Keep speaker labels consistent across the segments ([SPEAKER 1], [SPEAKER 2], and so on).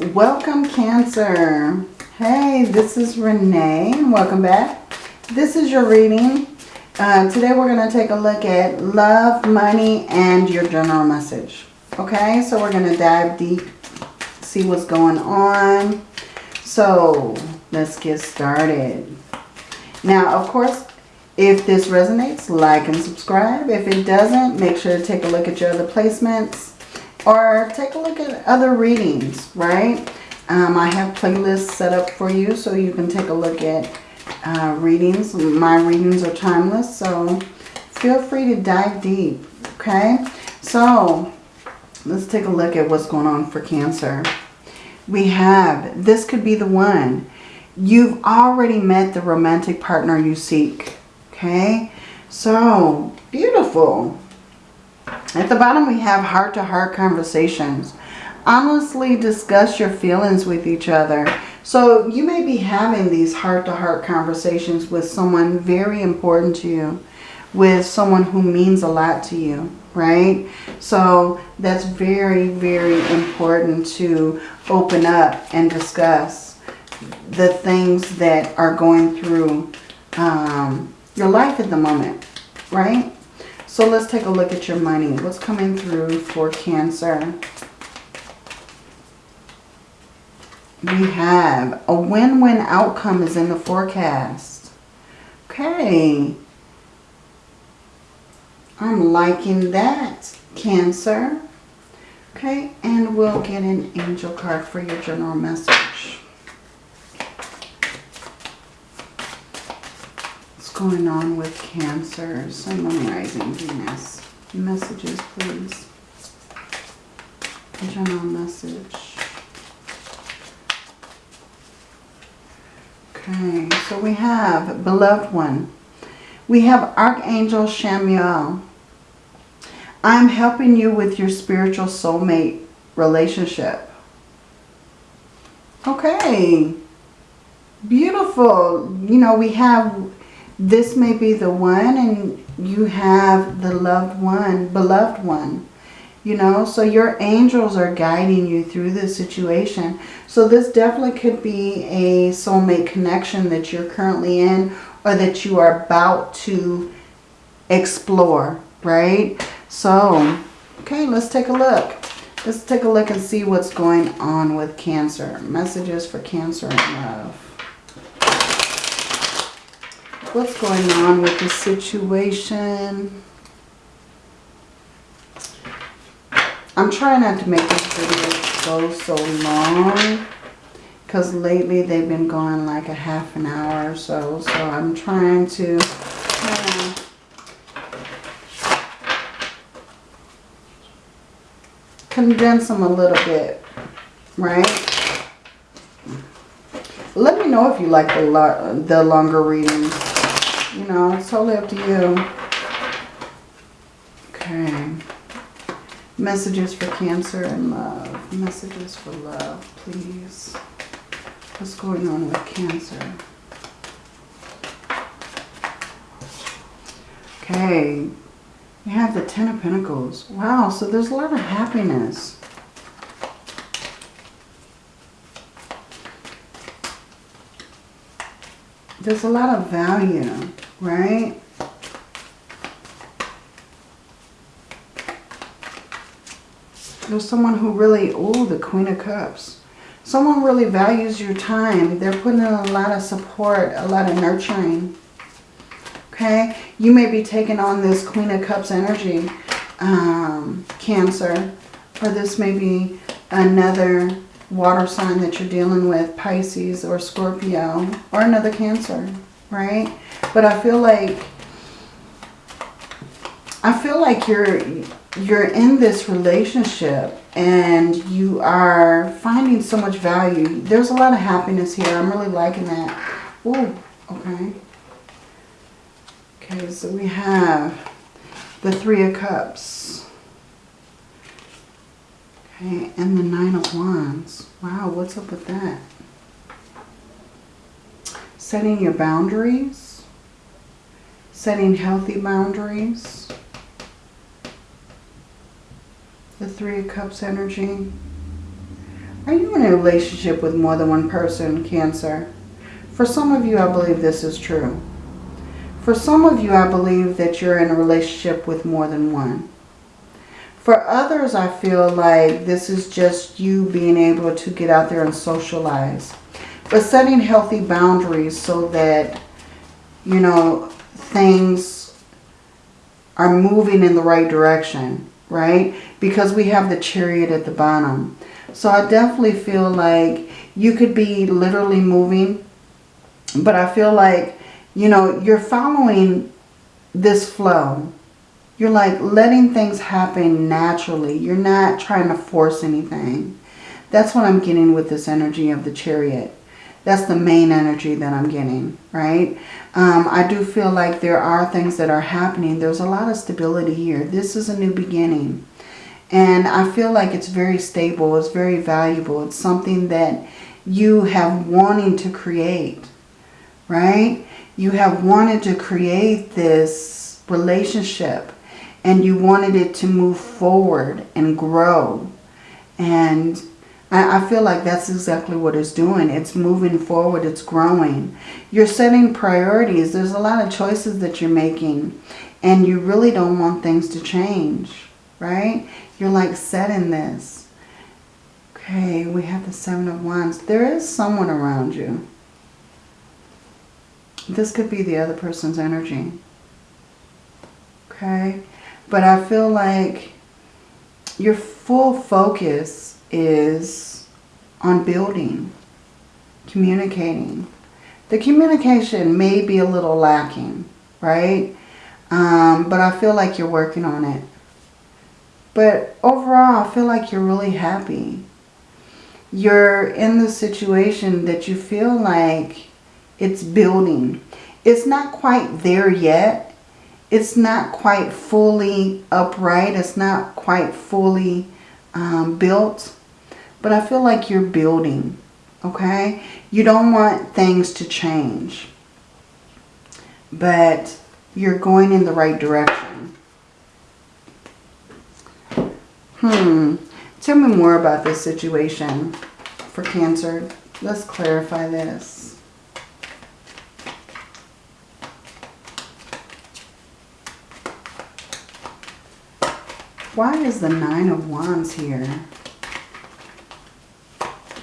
[SPEAKER 1] Welcome Cancer. Hey, this is Renee. Welcome back. This is your reading. Uh, today we're going to take a look at love, money, and your general message. Okay, so we're going to dive deep, see what's going on. So let's get started. Now, of course, if this resonates, like and subscribe. If it doesn't, make sure to take a look at your other placements or take a look at other readings, right? Um, I have playlists set up for you so you can take a look at uh, readings. My readings are timeless, so feel free to dive deep, okay? So, let's take a look at what's going on for Cancer. We have, this could be the one. You've already met the romantic partner you seek, okay? So, beautiful. At the bottom we have heart-to-heart -heart conversations. Honestly discuss your feelings with each other. So you may be having these heart-to-heart -heart conversations with someone very important to you. With someone who means a lot to you, right? So that's very, very important to open up and discuss the things that are going through um, your life at the moment, right? So let's take a look at your money. What's coming through for Cancer? We have a win-win outcome is in the forecast. Okay. I'm liking that, Cancer. Okay, and we'll get an angel card for your general message. Going on with Cancer, Sun, Moon, Rising, Venus? Messages, please. A General message. Okay, so we have Beloved One. We have Archangel Chamuel. I'm helping you with your spiritual soulmate relationship. Okay. Beautiful. You know, we have this may be the one and you have the loved one, beloved one. You know, so your angels are guiding you through this situation. So this definitely could be a soulmate connection that you're currently in or that you are about to explore, right? So, okay, let's take a look. Let's take a look and see what's going on with Cancer. Messages for Cancer and love what's going on with the situation. I'm trying not to make this video go so long because lately they've been going like a half an hour or so. So I'm trying to uh, condense them a little bit, right? Let me know if you like the, lo the longer readings you know, it's totally up to you. Okay. Messages for Cancer and love. Messages for love, please. What's going on with Cancer? Okay. We have the Ten of Pentacles. Wow, so there's a lot of happiness. There's a lot of value right? There's someone who really, oh, the Queen of Cups. Someone really values your time. They're putting in a lot of support, a lot of nurturing. Okay? You may be taking on this Queen of Cups energy, um, Cancer. Or this may be another water sign that you're dealing with, Pisces or Scorpio, or another Cancer, right? But I feel like I feel like you're you're in this relationship and you are finding so much value. There's a lot of happiness here. I'm really liking that. Oh, okay. Okay, so we have the Three of Cups. Okay, and the Nine of Wands. Wow, what's up with that? Setting your boundaries setting healthy boundaries. The Three of Cups energy. Are you in a relationship with more than one person, Cancer? For some of you, I believe this is true. For some of you, I believe that you're in a relationship with more than one. For others, I feel like this is just you being able to get out there and socialize. But setting healthy boundaries so that, you know, things are moving in the right direction, right? Because we have the chariot at the bottom. So I definitely feel like you could be literally moving, but I feel like, you know, you're following this flow. You're like letting things happen naturally. You're not trying to force anything. That's what I'm getting with this energy of the chariot. That's the main energy that I'm getting, right? Um, I do feel like there are things that are happening. There's a lot of stability here. This is a new beginning. And I feel like it's very stable. It's very valuable. It's something that you have wanting to create, right? You have wanted to create this relationship and you wanted it to move forward and grow. And I, feel like that's exactly what it's doing. It's moving forward. It's growing. You're setting priorities. There's a lot of choices that you're making. And you really don't want things to change, right? You're like setting this. Okay, we have the Seven of Wands. There is someone around you. This could be the other person's energy. Okay, but I feel like your full focus is on building, communicating. The communication may be a little lacking, right? Um, but I feel like you're working on it. But overall, I feel like you're really happy. You're in the situation that you feel like it's building. It's not quite there yet. It's not quite fully upright. It's not quite fully um, built. But I feel like you're building, okay? You don't want things to change. But you're going in the right direction. Hmm. Tell me more about this situation for Cancer. Let's clarify this. Why is the Nine of Wands here?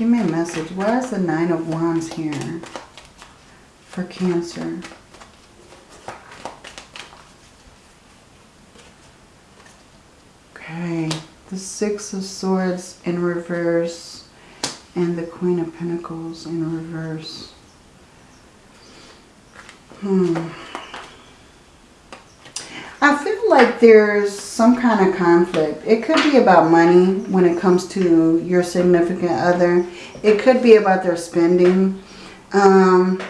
[SPEAKER 1] Give me a message. Why is the Nine of Wands here for Cancer? Okay the Six of Swords in reverse and the Queen of Pentacles in reverse. Hmm. Like there's some kind of conflict. It could be about money when it comes to your significant other. It could be about their spending. Um,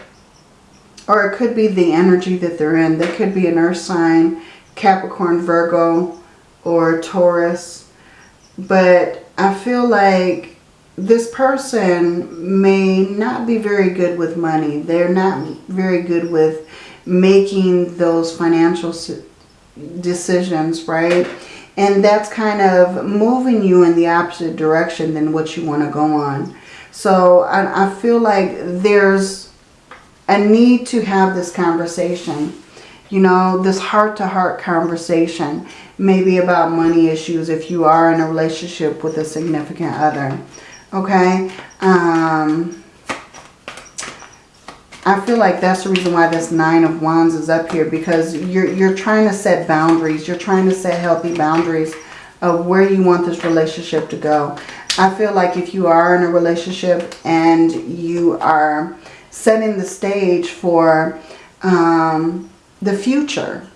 [SPEAKER 1] or it could be the energy that they're in. They could be an earth sign, Capricorn, Virgo, or Taurus but I feel like this person may not be very good with money. They're not very good with making those financial decisions, right? And that's kind of moving you in the opposite direction than what you want to go on. So I, I feel like there's a need to have this conversation you know, this heart-to-heart -heart conversation, maybe about money issues if you are in a relationship with a significant other. Okay? Um, I feel like that's the reason why this Nine of Wands is up here because you're, you're trying to set boundaries. You're trying to set healthy boundaries of where you want this relationship to go. I feel like if you are in a relationship and you are setting the stage for um, the future,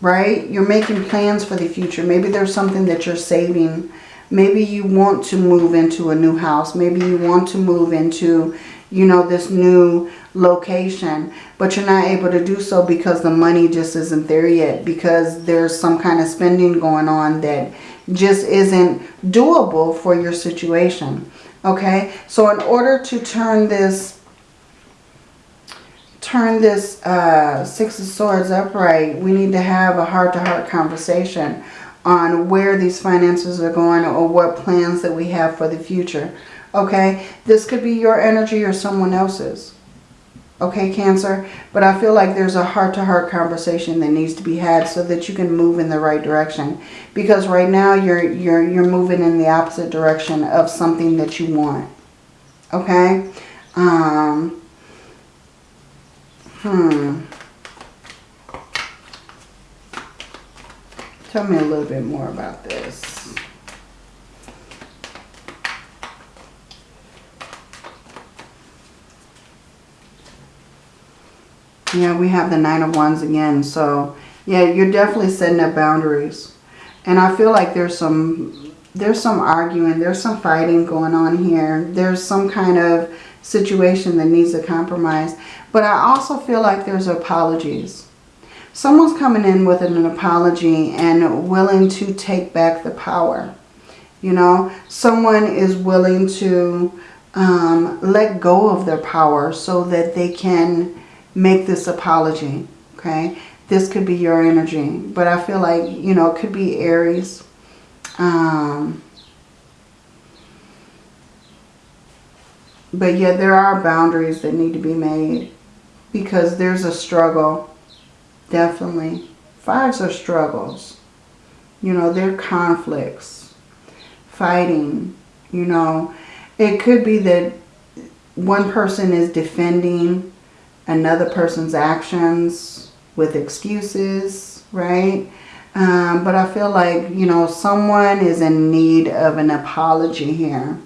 [SPEAKER 1] right? You're making plans for the future. Maybe there's something that you're saving. Maybe you want to move into a new house. Maybe you want to move into, you know, this new location. But you're not able to do so because the money just isn't there yet. Because there's some kind of spending going on that just isn't doable for your situation. Okay, so in order to turn this turn this uh, Six of Swords upright, we need to have a heart-to-heart -heart conversation on where these finances are going or what plans that we have for the future. Okay, this could be your energy or someone else's. Okay, Cancer, but I feel like there's a heart-to-heart -heart conversation that needs to be had so that you can move in the right direction. Because right now you're you're you're moving in the opposite direction of something that you want. Okay? Um Hmm. Tell me a little bit more about this. Yeah, we have the Nine of Wands again. So, yeah, you're definitely setting up boundaries. And I feel like there's some there's some arguing, there's some fighting going on here. There's some kind of situation that needs a compromise. But I also feel like there's apologies. Someone's coming in with an apology and willing to take back the power. You know, someone is willing to um, let go of their power so that they can make this apology, okay? This could be your energy, but I feel like, you know, it could be Aries. Um, but yet there are boundaries that need to be made because there's a struggle, definitely. Fives are struggles. You know, they're conflicts, fighting, you know. It could be that one person is defending another person's actions with excuses, right? Um, but I feel like, you know, someone is in need of an apology here.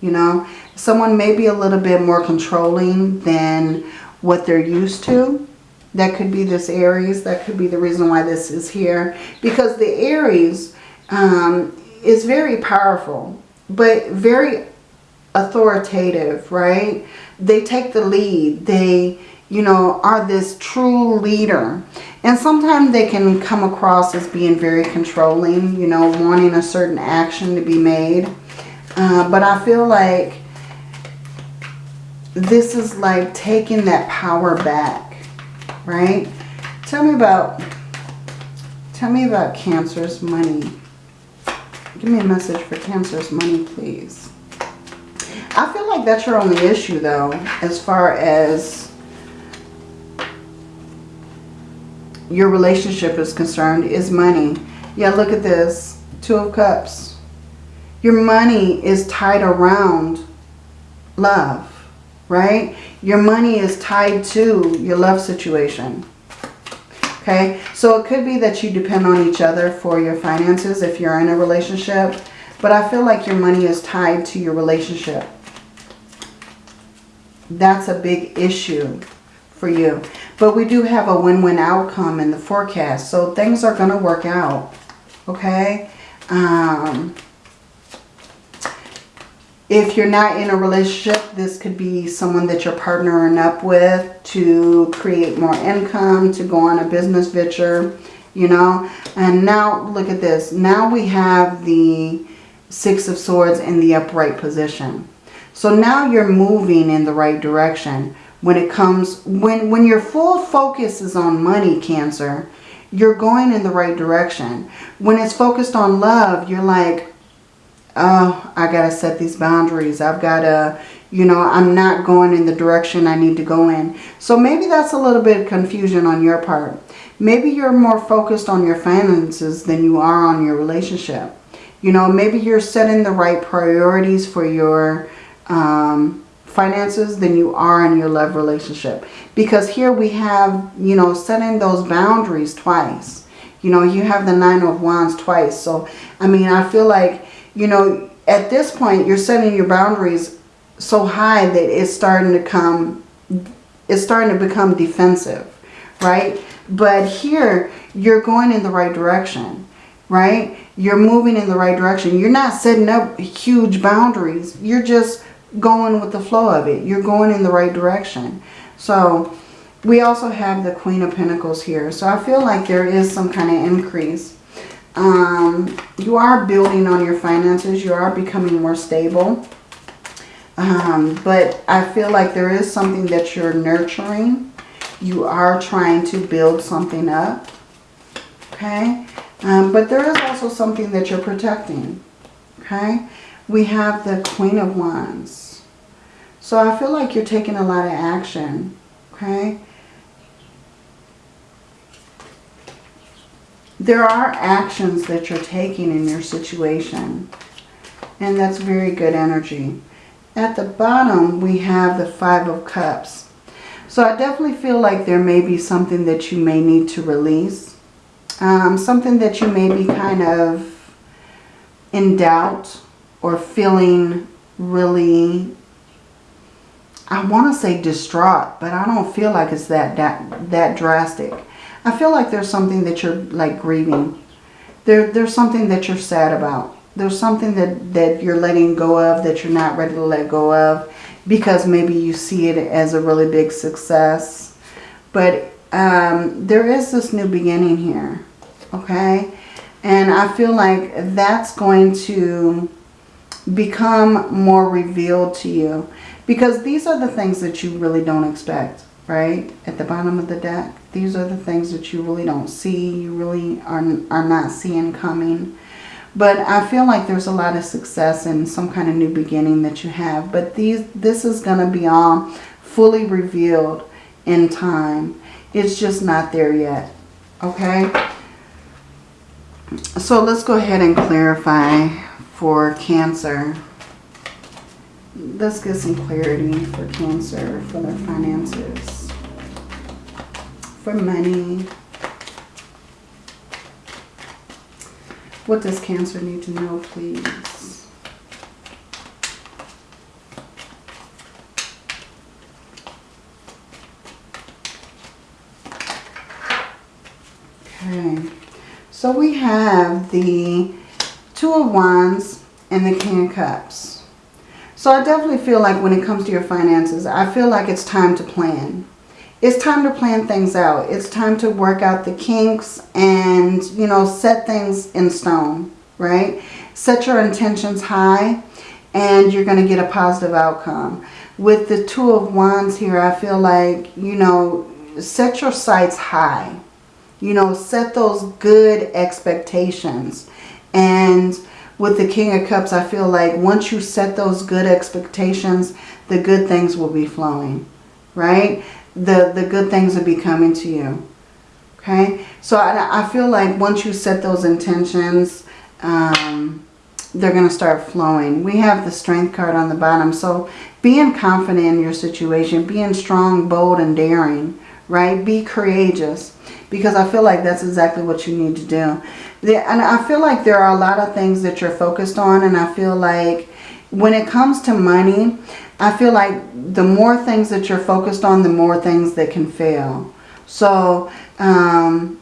[SPEAKER 1] You know, someone may be a little bit more controlling than what they're used to. That could be this Aries. That could be the reason why this is here. Because the Aries um, is very powerful, but very authoritative, right? They take the lead. They you know, are this true leader. And sometimes they can come across as being very controlling, you know, wanting a certain action to be made. Uh, but I feel like this is like taking that power back, right? Tell me about, tell me about Cancer's money. Give me a message for Cancer's money, please. I feel like that's your only issue, though, as far as your relationship is concerned is money. Yeah, look at this. Two of Cups. Your money is tied around love, right? Your money is tied to your love situation. Okay, so it could be that you depend on each other for your finances if you're in a relationship. But I feel like your money is tied to your relationship. That's a big issue for you. But we do have a win-win outcome in the forecast. So things are going to work out. Okay? Um, if you're not in a relationship, this could be someone that you're partnering up with to create more income, to go on a business venture, you know. And now, look at this. Now we have the Six of Swords in the upright position. So now you're moving in the right direction when it comes, when, when your full focus is on money, Cancer, you're going in the right direction. When it's focused on love, you're like, oh, I got to set these boundaries. I've got to, you know, I'm not going in the direction I need to go in. So maybe that's a little bit of confusion on your part. Maybe you're more focused on your finances than you are on your relationship. You know, maybe you're setting the right priorities for your um, finances than you are in your love relationship. Because here we have, you know, setting those boundaries twice. You know, you have the Nine of Wands twice. So, I mean, I feel like, you know, at this point, you're setting your boundaries so high that it's starting to come, it's starting to become defensive, right? But here, you're going in the right direction, right? You're moving in the right direction. You're not setting up huge boundaries. You're just going with the flow of it. You're going in the right direction. So we also have the Queen of Pentacles here. So I feel like there is some kind of increase. Um, you are building on your finances. You are becoming more stable. Um, but I feel like there is something that you're nurturing. You are trying to build something up. Okay. Um, but there is also something that you're protecting. Okay. we have the Queen of Wands. So I feel like you're taking a lot of action, okay? There are actions that you're taking in your situation. And that's very good energy. At the bottom, we have the Five of Cups. So I definitely feel like there may be something that you may need to release. Um, something that you may be kind of in doubt or feeling really, I want to say distraught, but I don't feel like it's that, that, that drastic. I feel like there's something that you're like grieving. There, there's something that you're sad about. There's something that, that you're letting go of that you're not ready to let go of because maybe you see it as a really big success. But um, there is this new beginning here, okay? And I feel like that's going to become more revealed to you. Because these are the things that you really don't expect, right? At the bottom of the deck. These are the things that you really don't see. You really are, are not seeing coming. But I feel like there's a lot of success and some kind of new beginning that you have. But these, this is going to be all fully revealed in time. It's just not there yet. Okay? So let's go ahead and clarify for Cancer. Let's get some clarity for Cancer for their finances. For money. What does Cancer need to know, please? Okay. So we have the Two of Wands and the King of Cups. So I definitely feel like when it comes to your finances, I feel like it's time to plan. It's time to plan things out. It's time to work out the kinks and, you know, set things in stone, right? Set your intentions high and you're going to get a positive outcome. With the Two of Wands here, I feel like, you know, set your sights high. You know, set those good expectations. And with the King of Cups, I feel like once you set those good expectations, the good things will be flowing, right? The, the good things will be coming to you, okay? So I, I feel like once you set those intentions, um, they're going to start flowing. We have the Strength card on the bottom. So being confident in your situation, being strong, bold, and daring, right? Be courageous because I feel like that's exactly what you need to do and I feel like there are a lot of things that you're focused on. And I feel like when it comes to money, I feel like the more things that you're focused on, the more things that can fail. So, um,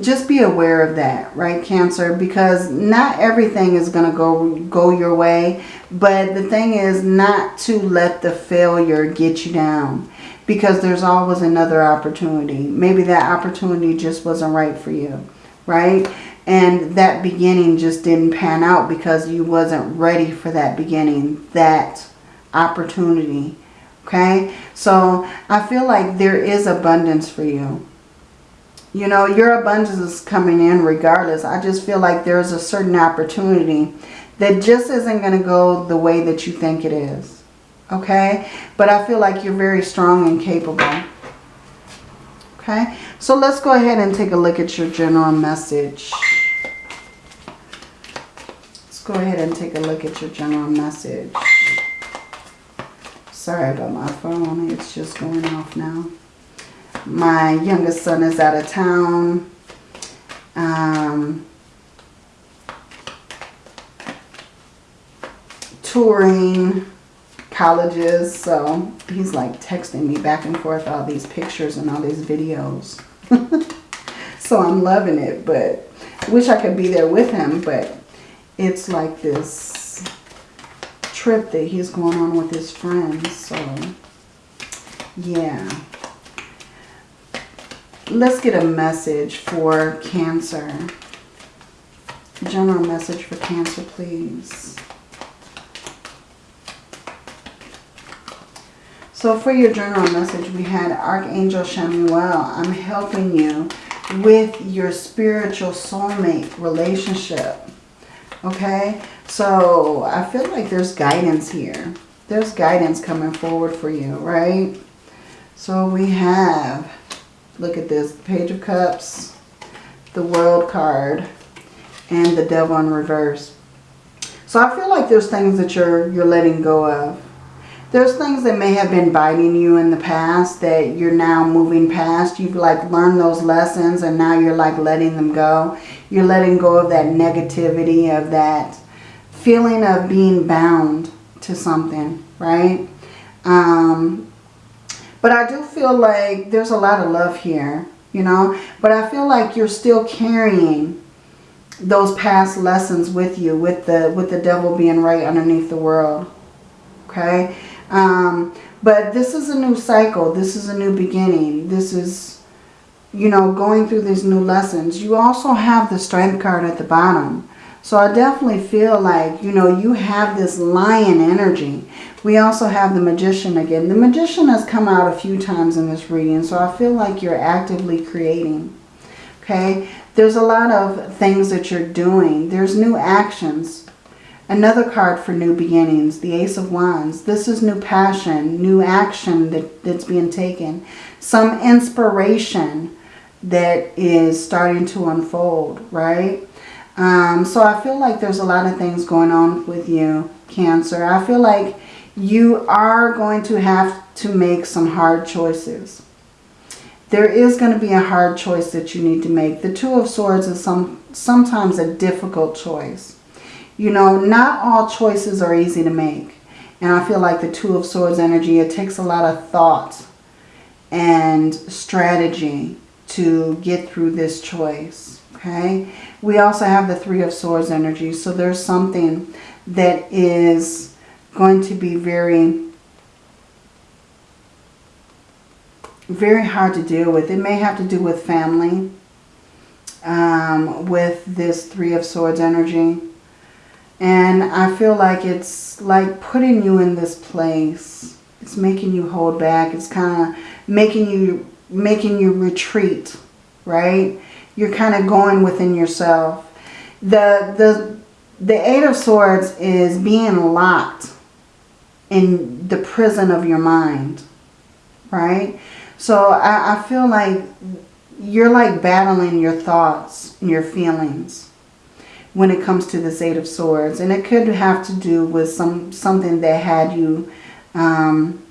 [SPEAKER 1] just be aware of that, right, Cancer? Because not everything is going to go go your way. But the thing is not to let the failure get you down. Because there's always another opportunity. Maybe that opportunity just wasn't right for you right? And that beginning just didn't pan out because you wasn't ready for that beginning, that opportunity, okay? So I feel like there is abundance for you. You know, your abundance is coming in regardless. I just feel like there's a certain opportunity that just isn't going to go the way that you think it is. Okay? But I feel like you're very strong and capable. Okay? So let's go ahead and take a look at your general message. Let's go ahead and take a look at your general message. Sorry about my phone. It's just going off now. My youngest son is out of town. Um, touring colleges. So he's like texting me back and forth all these pictures and all these videos. so I'm loving it, but wish I could be there with him, but it's like this trip that he's going on with his friends. So, yeah. Let's get a message for Cancer. General message for Cancer, please. So for your general message, we had Archangel Chamuel. I'm helping you with your spiritual soulmate relationship. Okay, so I feel like there's guidance here. There's guidance coming forward for you, right? So we have, look at this, Page of Cups, the World card, and the Devil in reverse. So I feel like there's things that you're you're letting go of. There's things that may have been biting you in the past that you're now moving past. You've like learned those lessons and now you're like letting them go. You're letting go of that negativity, of that feeling of being bound to something, right? Um, but I do feel like there's a lot of love here, you know. But I feel like you're still carrying those past lessons with you, with the with the devil being right underneath the world. Okay? Um, but this is a new cycle. This is a new beginning. This is, you know, going through these new lessons. You also have the strength card at the bottom. So I definitely feel like, you know, you have this lion energy. We also have the magician again. The magician has come out a few times in this reading, so I feel like you're actively creating. Okay, there's a lot of things that you're doing. There's new actions. Another card for new beginnings, the Ace of Wands. This is new passion, new action that, that's being taken. Some inspiration that is starting to unfold, right? Um, so I feel like there's a lot of things going on with you, Cancer. I feel like you are going to have to make some hard choices. There is going to be a hard choice that you need to make. The Two of Swords is some sometimes a difficult choice. You know, not all choices are easy to make. And I feel like the Two of Swords energy, it takes a lot of thought and strategy to get through this choice okay? We also have the Three of Swords energy. So there's something that is going to be very, very hard to deal with. It may have to do with family, um, with this Three of Swords energy. And I feel like it's like putting you in this place. It's making you hold back. It's kind of making you making you retreat, right? You're kind of going within yourself. The, the, the Eight of Swords is being locked in the prison of your mind, right? So I, I feel like you're like battling your thoughts and your feelings when it comes to this Eight of Swords. And it could have to do with some something that had you um,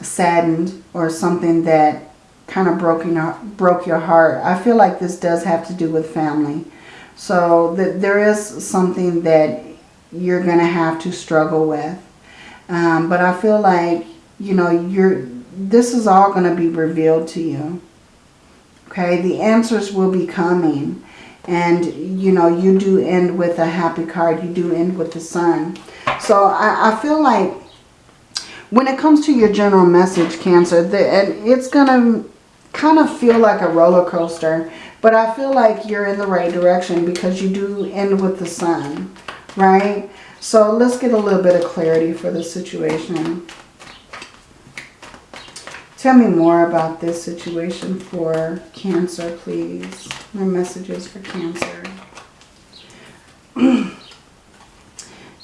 [SPEAKER 1] saddened or something that kind of broke your, broke your heart. I feel like this does have to do with family. So that there is something that you're going to have to struggle with. Um, but I feel like, you know, you're this is all going to be revealed to you. Okay, the answers will be coming. And, you know, you do end with a happy card. You do end with the sun. So I, I feel like when it comes to your general message, Cancer, the, it's going to kind of feel like a roller coaster. But I feel like you're in the right direction because you do end with the sun, right? So let's get a little bit of clarity for the situation. Tell me more about this situation for Cancer, please. My messages for Cancer.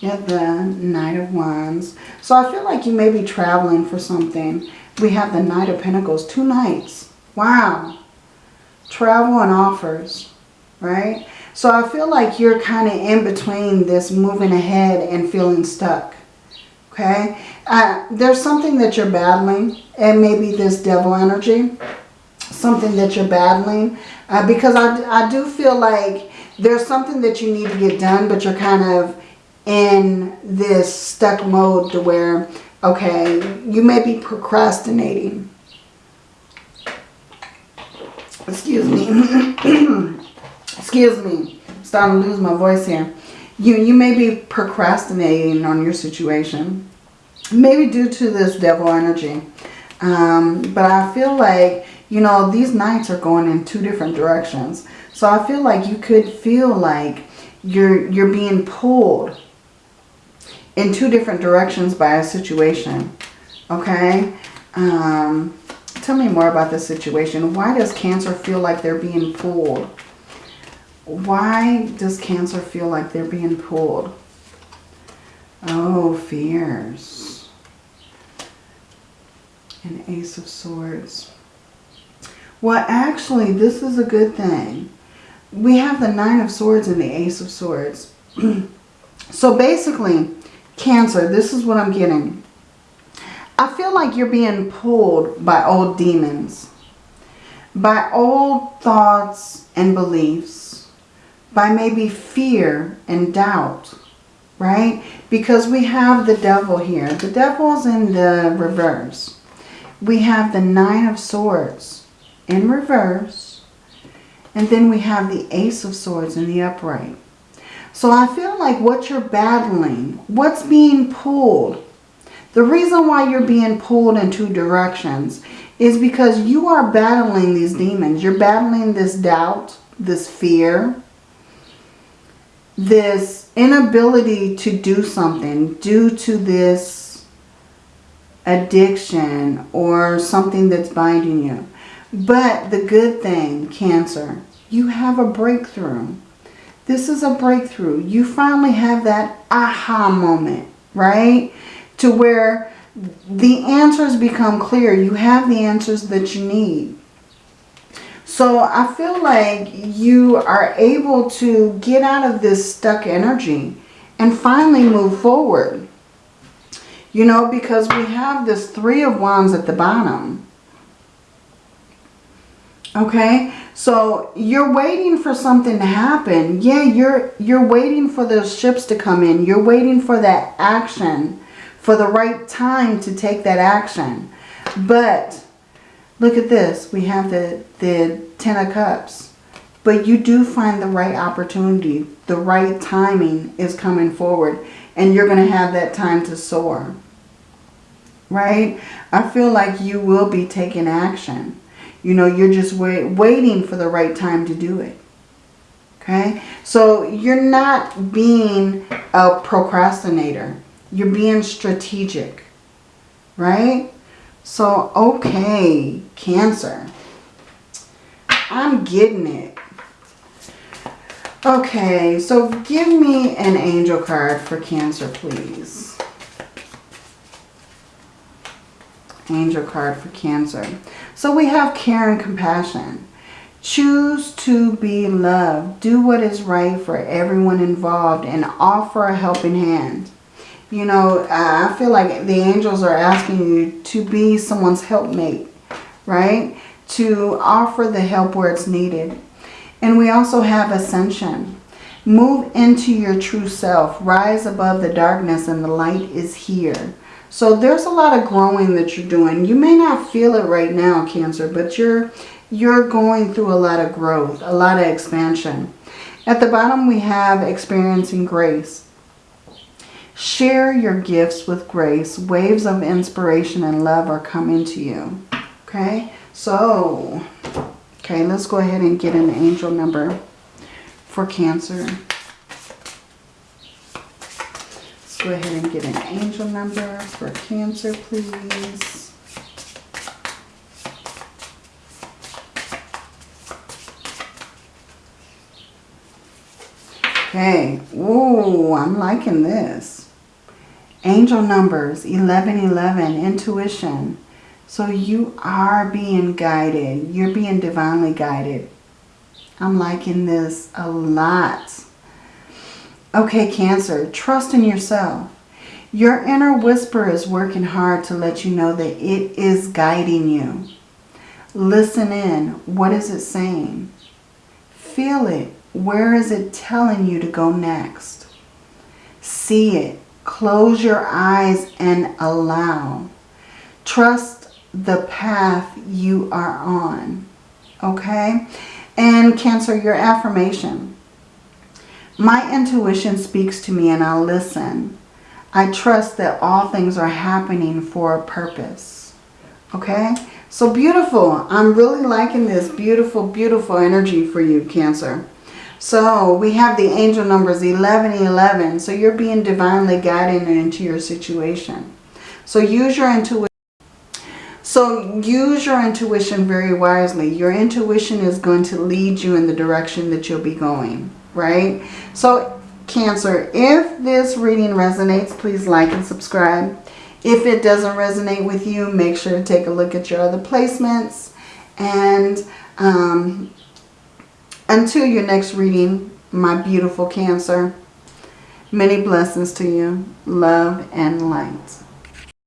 [SPEAKER 1] yeah, the Knight of Wands. So I feel like you may be traveling for something. We have the Knight of Pentacles, two knights. Wow. Travel and offers, right? So I feel like you're kind of in between this moving ahead and feeling stuck. Okay? Uh, there's something that you're battling. And maybe this devil energy. Something that you're battling. Uh, because I, I do feel like there's something that you need to get done. But you're kind of in this stuck mode to where, okay, you may be procrastinating excuse me, excuse me, I'm starting to lose my voice here. You, you may be procrastinating on your situation, maybe due to this devil energy. Um, but I feel like, you know, these knights are going in two different directions. So I feel like you could feel like you're, you're being pulled in two different directions by a situation. Okay? Um, Tell me more about this situation. Why does Cancer feel like they're being pulled? why does Cancer feel like they're being pulled? Oh, fears. An Ace of Swords. Well, actually, this is a good thing. We have the Nine of Swords and the Ace of Swords. so basically, Cancer, this is what I'm getting. I feel like you're being pulled by old demons. By old thoughts and beliefs. By maybe fear and doubt. Right? Because we have the devil here. The devil's in the reverse. We have the Nine of Swords in reverse. And then we have the Ace of Swords in the upright. So I feel like what you're battling, what's being pulled, the reason why you're being pulled in two directions is because you are battling these demons. You're battling this doubt, this fear, this inability to do something due to this addiction or something that's binding you. But the good thing, Cancer, you have a breakthrough. This is a breakthrough. You finally have that aha moment, right? To where the answers become clear. You have the answers that you need. So I feel like you are able to get out of this stuck energy and finally move forward. You know, because we have this Three of Wands at the bottom. Okay, so you're waiting for something to happen. Yeah, you're you're waiting for those ships to come in. You're waiting for that action, for the right time to take that action. But look at this. We have the, the Ten of Cups. But you do find the right opportunity. The right timing is coming forward. And you're going to have that time to soar. Right? I feel like you will be taking action. You know, you're just wait, waiting for the right time to do it. Okay? So you're not being a procrastinator. You're being strategic. Right? So, okay, Cancer. I'm getting it. Okay, so give me an angel card for Cancer, please. Angel card for Cancer. So we have care and compassion. Choose to be loved. Do what is right for everyone involved and offer a helping hand. You know, I feel like the angels are asking you to be someone's helpmate, right? To offer the help where it's needed. And we also have ascension. Move into your true self. Rise above the darkness and the light is here. So there's a lot of growing that you're doing. You may not feel it right now, Cancer, but you're, you're going through a lot of growth, a lot of expansion. At the bottom, we have experiencing grace. Share your gifts with grace. Waves of inspiration and love are coming to you. Okay, so, okay, let's go ahead and get an angel number for Cancer. Let's go ahead and get an angel number for Cancer, please. Okay. Ooh, I'm liking this. Angel numbers 1111, intuition. So you are being guided. You're being divinely guided. I'm liking this a lot. Okay, Cancer, trust in yourself. Your inner whisper is working hard to let you know that it is guiding you. Listen in. What is it saying? Feel it. Where is it telling you to go next? See it. Close your eyes and allow. Trust the path you are on. Okay? And Cancer, your affirmation. My intuition speaks to me and I'll listen. I trust that all things are happening for a purpose. Okay? So beautiful. I'm really liking this beautiful, beautiful energy for you, Cancer. So we have the angel numbers 1111. So you're being divinely guided into your situation. So use your intuition. So use your intuition very wisely. Your intuition is going to lead you in the direction that you'll be going, right? So Cancer, if this reading resonates, please like and subscribe. If it doesn't resonate with you, make sure to take a look at your other placements. And um, until your next reading, my beautiful Cancer, many blessings to you. Love and light.